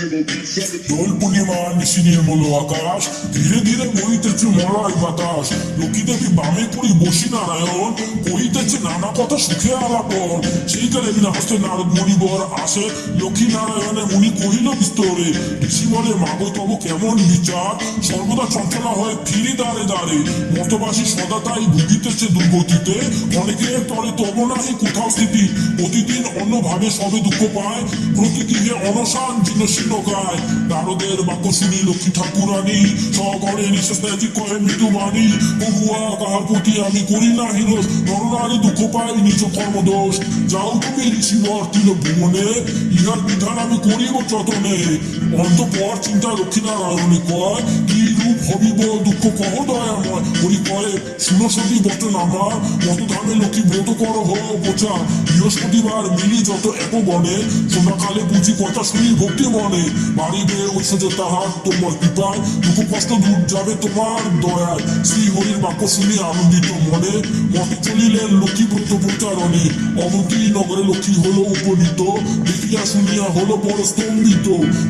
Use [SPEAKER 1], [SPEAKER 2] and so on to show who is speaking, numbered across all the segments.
[SPEAKER 1] দোল পূর্ণিমা নিশি নির্মল আকাশ, ধীরে ধীরে বইতেছে মরাই বাতাস। লক্ষ্মী দেবী বামে করি বসি নারায়ণ করিতেছে নানা কথা সুখে আলাপন সেইকালে বিনা হস্তে নারদ মণিবর আসে। লক্ষ্মী নারায়ণে মুনি কহিল, বিস্তরে, ঋষি বলে, মাগো, তব কেমন বিচার? সর্বদা চঞ্চলা হয়ে ফিরি দাঁড়ে দাঁড়ে মতবাসী সদা তাই ভুগিতেছে দুর্গতিতে। অনেকের তরে তব নাহি, কোথাও স্থিতি। প্রতিদিন অন্যভাবে সবে দুঃখ পায়। প্রতিদিনে অনশান জীর্ণ শীর্ণ গায় নারদের বাক্য শুনি লক্ষ্মী ঠাকুরানী, সগরে নিঃশ্বাস কয়ে মৃত্যু বাণী বহুয়া কাহার প্রতি আমি করি না হিরোষ নরনারী দুঃখ পাই নিজ কর্মদোষ। যাও তুমি ঋষিবর তিল ভুবনে। ইহার বিধান আমি করিব যতনে অন্তপর চিন্তা লক্ষ্মী নারায়ণী কয়, কি রূপ হবিব দুঃখ কহ দয়াময়। করি কয়ে শুনো সতী বচন আমার মত ধামে লক্ষ্মী ব্রত কর হ বোচা বৃহস্পতিবার মিলি যত এক বনে সন্ধ্যাকালে বুঝি কথা শুনি ভক্তি মনে বাড়িবে ঐশ্বর্য তাহার তোমার কৃপায়, দুঃখ কষ্ট দূর যাবে তোমার দয়ায়। শ্রী হরির বাক্য শুনি আনন্দিত মনে। মতে চলিলেন লক্ষ্মী প্রচারণে অবন্তী নগরে লক্ষ্মী হলো উপনীত। দেখিয়া শুনিয়া হলো বড় স্তম্ভিত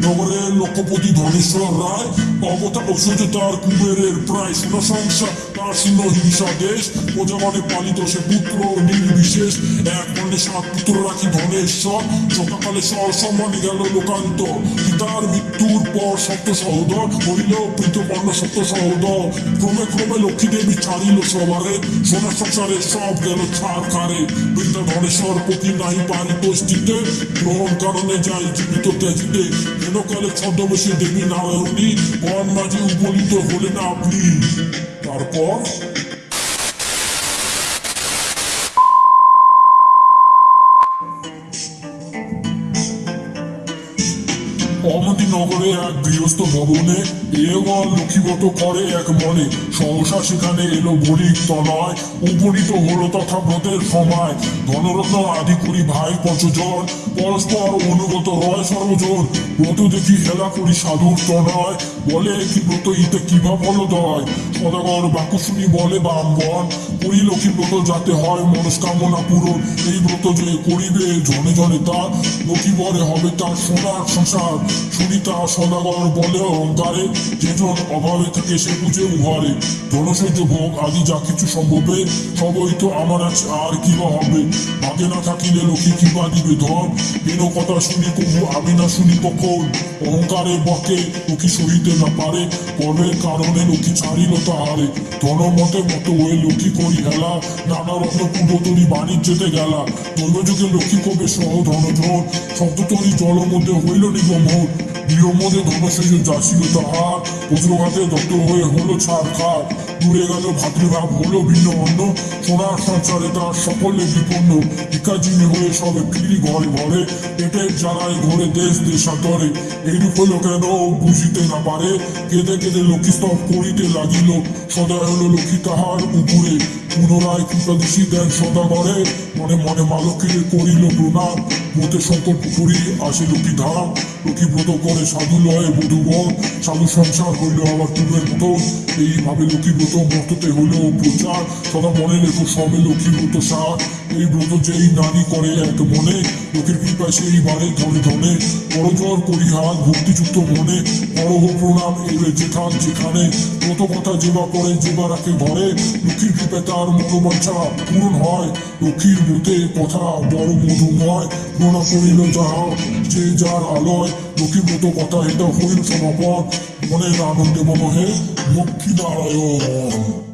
[SPEAKER 1] নগরের লোকপতি ধনেশ্বর রায় অবতার ঐশ্বর্য তার কুবেরের প্রায় সোনা সংসার তার শূন্য হিংসা দেশ, প্রজাগণে পালিত সে পুত্র নির্বিশেষ। এক মনে সাত পুত্র রাখি ধনেশ্বর সকালে সর সম্মানে গেল লোকান্ত। পিতার মৃত্যুর পর সপ্ত সহোদর হইল প্রীতপর্ণ সপ্ত সহোদর। ক্রমে ক্রমে লক্ষ্মী দেবী ছাড়িল সবারে সোনা সংসারে সব গেল ছাড় খারে বৃদ্ধা ধনেশ্বর পতি নাহি পারিত স্থিতে গ্রহণ কারণে যাই জীবিত ত্যাজিতে। যেন কালে ছদ্মবেশী দেবী নারায়ণী, বন মাঝে উপনীত হলেন আপনি? Tarkov. অমতি নগরে এক গৃহস্থ ভবনে এগল লক্ষ্মীগত করে এক মনে সহসা সেখানে এলো বণিক তনয় উপনীত হলো তথা ব্রতের সময় ধনরত্ন আদি করি ভাই পঞ্চজন। পরস্পর অনুগত রয় সর্বজন। ব্রত দেখি হেলা করি সাধুর তনয়। বলে কি ব্রত ইতে কিবা ফলদয়? সদাগর বাক্য শুনি বলে বামবন করি লক্ষ্মী ব্রত যাতে হয় মনস্কামনা পূরণ। এই ব্রত যে করিবে, জনে জনে তা। লক্ষ্মী বরে হবে তার সোনার সংসার। সুনিতা সদাগর বলে অহংকারে, যেজন অভাবে থাকে সে বুঝে উহারে। জনসহ্য ভোগ আদি যা কিছু সম্ভবে সবই তো আমার আছে, আর কি বা হবে? ভাগে না থাকিলে লক্ষ্মী কিবা দিবে ধন? কেন কথা শুনি কবু আমি না শুনি কখন অহংকারে বকে লক্ষ্মী সহিতে না পারে, কর্মের কারণে লক্ষ্মী ছাড়িল তাহারে। ধনমতে মতো ওই লক্ষ্মী করি হেলা, নানা রত্ন পূর্বতরী বাণিজ্যতে গেলা। দৈবযুগে লক্ষ্মী কবে সহ ধনজন শব্দতরী জল মধ্যে হইল নিগমন নিয়মদে ধনশেষ যাচ্ছিল তাহার। বজ্রঘাতে দত্ত হয়ে হলো ছাড় দূরে গেল ভাতৃভাব, হলো ভিন্ন অন্য সোনার সঞ্চারে তার সকলে বিপন্ন। ভিকাজিনী হয়ে সবে ফিরি ঘরে ঘরে পেটের জ্বালায় ঘরে দেশ দেশান্তরে। এইরূপ হলো কেন বুঝিতে না পারে। কেঁদে কেঁদে লক্ষ্মী স্তব করিতে লাগিল। সদা হলো লক্ষ্মী তাহার উপরে। পুনরায় কৃপাদশী দেন সদা ঘরে মনে মনে মা করিল প্রণাম। ব্রতে সংকল্প করি আসে লক্ষ্মী ধাম। লক্ষ্মী ব্রত করে সাধু লয় বধুগণ সাধু সংসার হইল আবার পূর্বের মতো এইভাবে লক্ষ্মী ব্রত মততে হইল প্রচার। সদা মনে রেখো সবে লক্ষ্মী ব্রত সার। এই ব্রত যেই নারী করে এক মনে, লোকের কৃপায় সেই বারে ধনে ধনে। বড়জোর করি হাত ভক্তিযুক্ত মনে। বড় প্রণাম এবে যেখান যেখানে। ব্রত কথা যেবা করে যেবা রাখে ঘরে। লক্ষ্মীর কৃপায় তার মনোবাঞ্ছা পূরণ হয়। লক্ষ্মীর ব্রতে কথা বড় মধুময়। প্রণাম করিল যাহা, যে যার আলয়। লক্ষ্মী ব্রত কথা এটা হইল সমাপন মনের আনন্দে মনে লক্ষ্মী নারায়ণ